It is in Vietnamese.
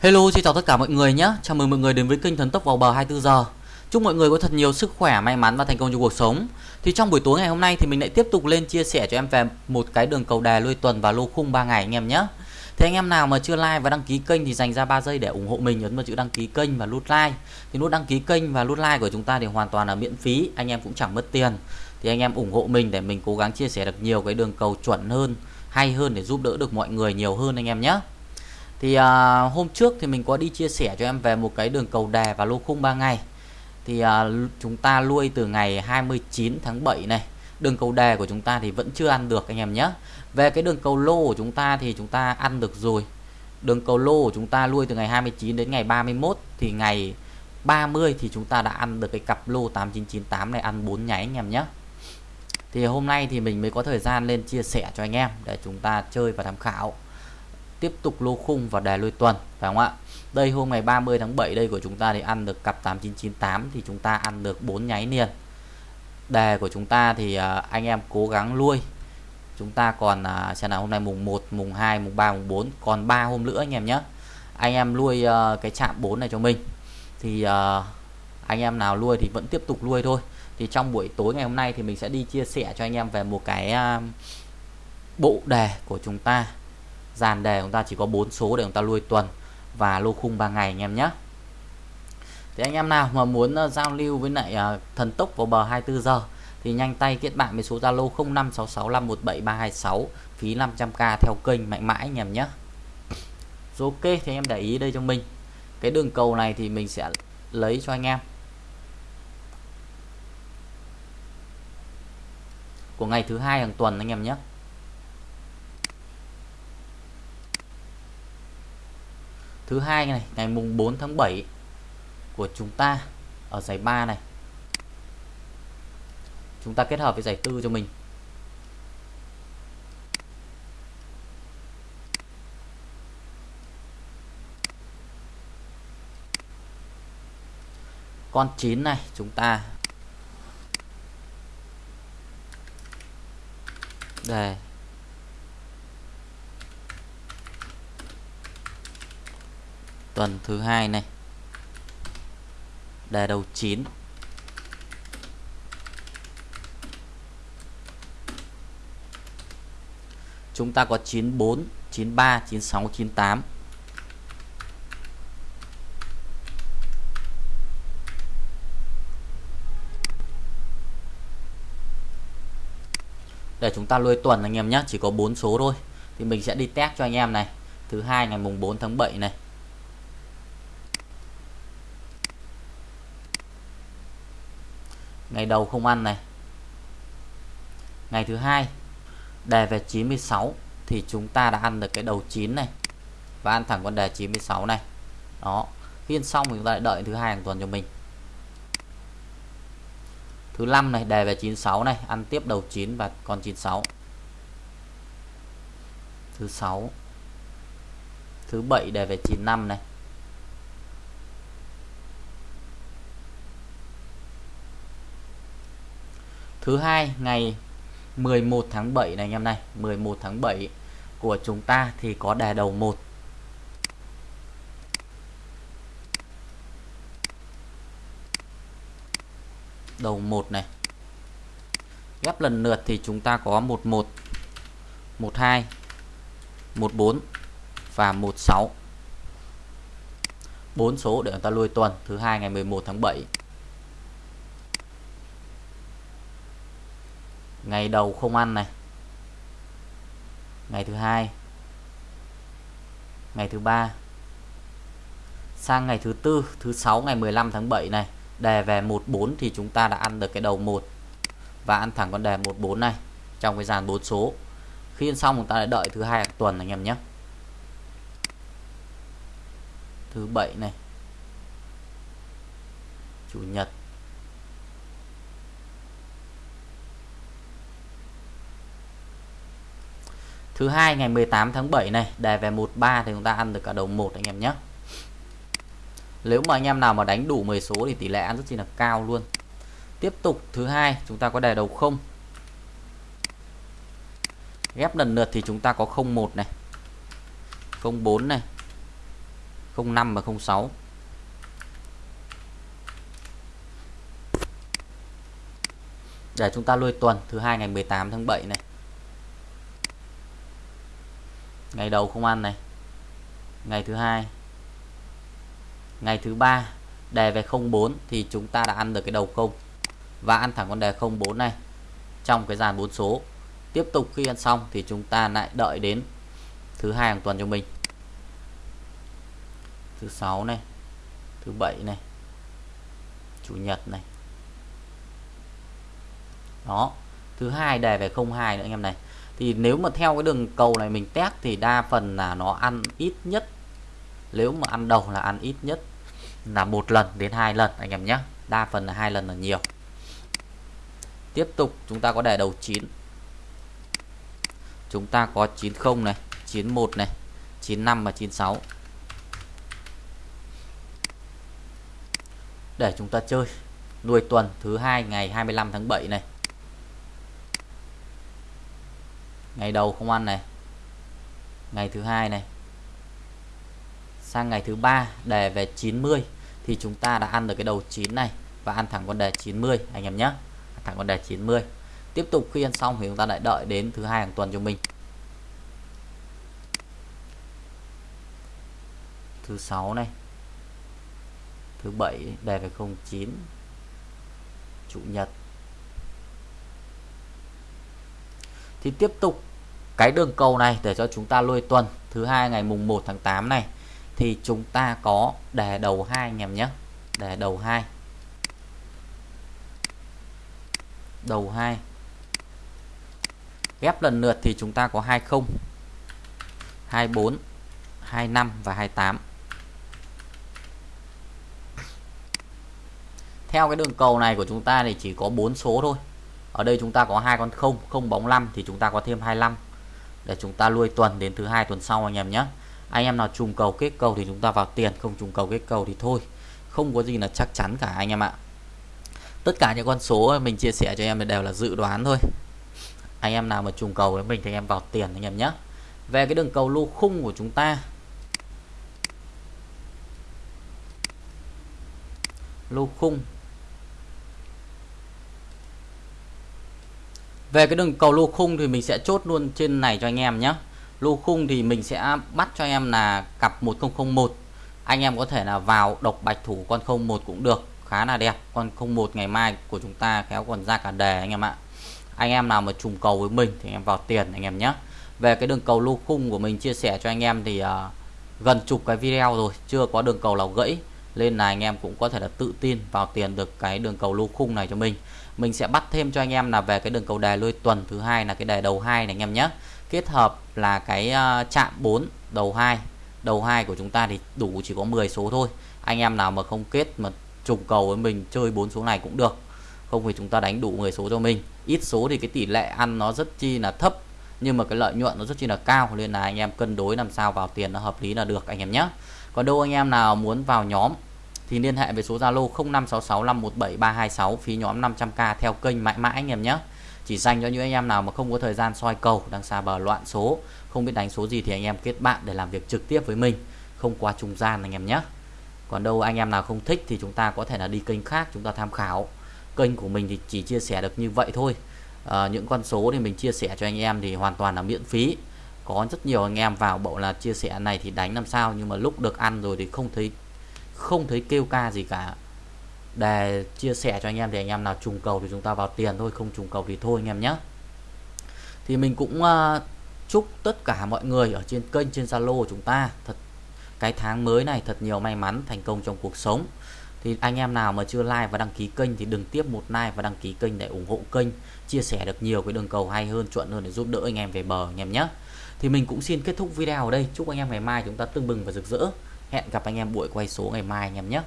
Hello, xin chào tất cả mọi người nhé. Chào mừng mọi người đến với kênh Thần Tốc vào bờ 24 giờ. Chúc mọi người có thật nhiều sức khỏe, may mắn và thành công trong cuộc sống. Thì trong buổi tối ngày hôm nay thì mình lại tiếp tục lên chia sẻ cho em về một cái đường cầu đè lui tuần và lô khung 3 ngày anh em nhé. Thế anh em nào mà chưa like và đăng ký kênh thì dành ra 3 giây để ủng hộ mình ấn vào chữ đăng ký kênh và nút like. Thì nút đăng ký kênh và nút like của chúng ta thì hoàn toàn là miễn phí, anh em cũng chẳng mất tiền. Thì anh em ủng hộ mình để mình cố gắng chia sẻ được nhiều cái đường cầu chuẩn hơn, hay hơn để giúp đỡ được mọi người nhiều hơn anh em nhé. Thì à, hôm trước thì mình có đi chia sẻ cho em về một cái đường cầu đè và lô khung 3 ngày. Thì à, chúng ta nuôi từ ngày 29 tháng 7 này. Đường cầu đè của chúng ta thì vẫn chưa ăn được anh em nhé. Về cái đường cầu lô của chúng ta thì chúng ta ăn được rồi. Đường cầu lô của chúng ta nuôi từ ngày 29 đến ngày 31 thì ngày 30 thì chúng ta đã ăn được cái cặp lô 8998 này ăn 4 nháy anh em nhé. Thì hôm nay thì mình mới có thời gian lên chia sẻ cho anh em để chúng ta chơi và tham khảo tiếp tục lô khung và đề lôi tuần, phải không ạ? Đây, hôm ngày 30 tháng 7 đây của chúng ta thì ăn được cặp 8998 thì chúng ta ăn được 4 nháy liền. Đề của chúng ta thì à, anh em cố gắng nuôi chúng ta còn à, xem nào, hôm nay mùng 1 mùng 2 mùng 3 mùng 4 còn 3 hôm nữa anh em nhé. Anh em nuôi à, cái chạm 4 này cho mình. Thì anh em nào nuôi thì vẫn tiếp tục nuôi thôi. Thì trong buổi tối ngày hôm nay thì mình sẽ đi chia sẻ cho anh em về một cái bộ đề của chúng ta dàn đề chúng ta chỉ có 4 số để chúng ta nuôi tuần và lô khung 3 ngày anh em nhé. Thì anh em nào mà muốn uh, giao lưu với lại uh, thần tốc vào bờ 24 giờ thì nhanh tay kết bạn với số Zalo 0566517326 phí 500k theo kênh mạnh mãi anh em nhé. Ok thì em để ý đây cho mình. Cái đường cầu này thì mình sẽ lấy cho anh em. Của ngày thứ hai hàng tuần anh em nhé. Thứ hai này, ngày mùng 4 tháng 7 của chúng ta ở giải 3 này. Chúng ta kết hợp với giải tư cho mình. Con 9 này, chúng ta để tuần thứ hai này. Đề đầu 9 chúng ta có 94 93 96 98 để chúng ta lôi tuần anh em nhé, chỉ có 4 số thôi. Thì mình sẽ đi test cho anh em này. Thứ hai ngày mùng 4 tháng 7 này. Ngày đầu không ăn này. Ngày thứ hai, đề về 96 thì chúng ta đã ăn được cái đầu 9 này và ăn thẳng con đề 96 này. Đó khi ăn xong thì chúng ta lại đợi thứ hai hàng tuần cho mình. Thứ năm này, đề về 96 này, ăn tiếp đầu 9 và con 96 thứ sáu, thứ bảy, đề về 95 này. Thứ hai, ngày 11 tháng 7 này anh em này. 11 tháng 7 của chúng ta thì có đề đầu 1 đầu 1 này. Ghép lần lượt thì chúng ta có 11 12 14 và 16 4 số để chúng ta lui tuần, thứ hai ngày 11 tháng 7 ngày đầu không ăn này. Ngày thứ hai. Ngày thứ ba. Sang ngày thứ tư, thứ sáu, ngày 15 tháng 7 này. Đề về 14 thì chúng ta đã ăn được cái đầu 1 và ăn thẳng con đề 14 này, trong cái dàn 4 số. Khi ăn xong chúng ta lại đợi thứ hai hàng tuần anh em nhé. Thứ bảy này. Chủ nhật. Thứ hai, ngày 18 tháng 7 này đề về 13 thì chúng ta ăn được cả đầu 1 anh em nhé. Nếu mà anh em nào mà đánh đủ 10 số thì tỷ lệ ăn rất chi là cao luôn. Tiếp tục, thứ hai, chúng ta có đề đầu không. Ghép lần lượt thì chúng ta có 01 này. 04 này. 05 và 06 để chúng ta lôi tuần, thứ hai, ngày 18 tháng 7 này ngày đầu không ăn này. Ngày thứ hai. Ngày thứ ba, đề về 04 thì chúng ta đã ăn được cái đầu không. Và ăn thẳng con đề 04 này, trong cái dàn bốn số. Tiếp tục khi ăn xong thì chúng ta lại đợi đến thứ hai hàng tuần cho mình. Thứ sáu này, thứ bảy này, chủ nhật này. Đó, thứ hai đề về 02 nữa anh em này thì nếu mà theo cái đường cầu này mình test thì đa phần là nó ăn ít nhất. Nếu mà ăn đầu là ăn ít nhất là một lần đến hai lần, anh em nhé. Đa phần là hai lần là nhiều. Tiếp tục, chúng ta có đề đầu 9 chúng ta có 90 này 91 này 95 và 96 để chúng ta chơi nuôi tuần thứ hai ngày 25 tháng 7 này. Ngày đầu không ăn này. Ngày thứ hai này. Sang ngày thứ ba, đề về 90 thì chúng ta đã ăn được cái đầu 9 này và ăn thẳng con đề 90 anh em nhé. Thẳng con đề 90 tiếp tục khi ăn xong thì chúng ta lại đợi đến thứ hai hàng tuần cho mình. Thứ sáu này. Thứ bảy, đề về 09 chủ nhật. Thì tiếp tục cái đường cầu này để cho chúng ta lôi tuần thứ hai ngày mùng 1 tháng 8 này, thì chúng ta có đề đầu hai anh em nhé. Đề đầu hai. Đầu hai. Ghép lần lượt thì chúng ta có 20 24 25 và 28 theo cái đường cầu này của chúng ta thì chỉ có 4 số thôi. Ở đây chúng ta có hai con không không bóng 5 thì chúng ta có thêm 25 để chúng ta nuôi tuần đến thứ hai, tuần sau anh em nhé. Anh em nào trùng cầu kết cầu thì chúng ta vào tiền, không trùng cầu kết cầu thì thôi. Không có gì là chắc chắn cả anh em ạ. Tất cả những con số mình chia sẻ cho em đều là dự đoán thôi. Anh em nào mà trùng cầu với mình thì em vào tiền anh em nhé. Về cái đường cầu lô khung của chúng ta. Lô khung. Về cái đường cầu lô khung thì mình sẽ chốt luôn trên này cho anh em nhé. Lô khung thì mình sẽ bắt cho em là cặp 1001 anh em có thể là vào độc bạch thủ con 01 cũng được khá là đẹp. Con 01 ngày mai của chúng ta khéo còn ra cả đề anh em ạ. Anh em nào mà trùng cầu với mình thì em vào tiền anh em nhé. Về cái đường cầu lô khung của mình chia sẻ cho anh em thì uh, gần chục cái video rồi chưa có đường cầu nào gãy. Nên là anh em cũng có thể là tự tin vào tiền được cái đường cầu lô khung này cho mình mình sẽ bắt thêm cho anh em là về cái đường cầu đề lôi tuần thứ hai là cái đề đầu hai này anh em nhé. Kết hợp là cái ờ, chạm 4 đầu hai. Đầu hai của chúng ta thì đủ chỉ có 10 số thôi. Anh em nào mà không kết mà trùng cầu với mình, chơi bốn số này cũng được. Không thì chúng ta đánh đủ 10 số cho mình. Ít số thì cái tỷ lệ ăn nó rất chi là thấp, nhưng mà cái lợi nhuận nó rất chi là cao, nên là anh em cân đối làm sao vào tiền nó hợp lý là được, anh em nhé. Còn đâu anh em nào muốn vào nhóm thì liên hệ về số Zalo 0566517326 phí nhóm 500k theo kênh mãi mãi anh em nhé. Chỉ dành cho những anh em nào mà không có thời gian soi cầu đang xa bờ loạn số không biết đánh số gì thì anh em kết bạn để làm việc trực tiếp với mình không qua trung gian anh em nhé. Còn đâu anh em nào không thích thì chúng ta có thể là đi kênh khác chúng ta tham khảo. Kênh của mình thì chỉ chia sẻ được như vậy thôi. À, những con số thì mình chia sẻ cho anh em thì hoàn toàn là miễn phí. Có rất nhiều anh em vào bộ là chia sẻ này thì đánh làm sao nhưng mà lúc được ăn rồi thì không thấy không thấy kêu ca gì cả. Để chia sẻ cho anh em thì anh em nào trùng cầu thì chúng ta vào tiền thôi không trùng cầu thì thôi anh em nhé. Thì mình cũng uh, chúc tất cả mọi người ở trên kênh trên Zalo của chúng ta thật cái tháng mới này thật nhiều may mắn thành công trong cuộc sống. Thì anh em nào mà chưa like và đăng ký kênh thì đừng tiếp một like và đăng ký kênh để ủng hộ kênh chia sẻ được nhiều cái đường cầu hay hơn chuẩn hơn để giúp đỡ anh em về bờ anh em nhé. Thì mình cũng xin kết thúc video ở đây. Chúc anh em ngày mai chúng ta tương bừng và rực rỡ hẹn gặp anh em buổi quay số ngày mai anh em nhé.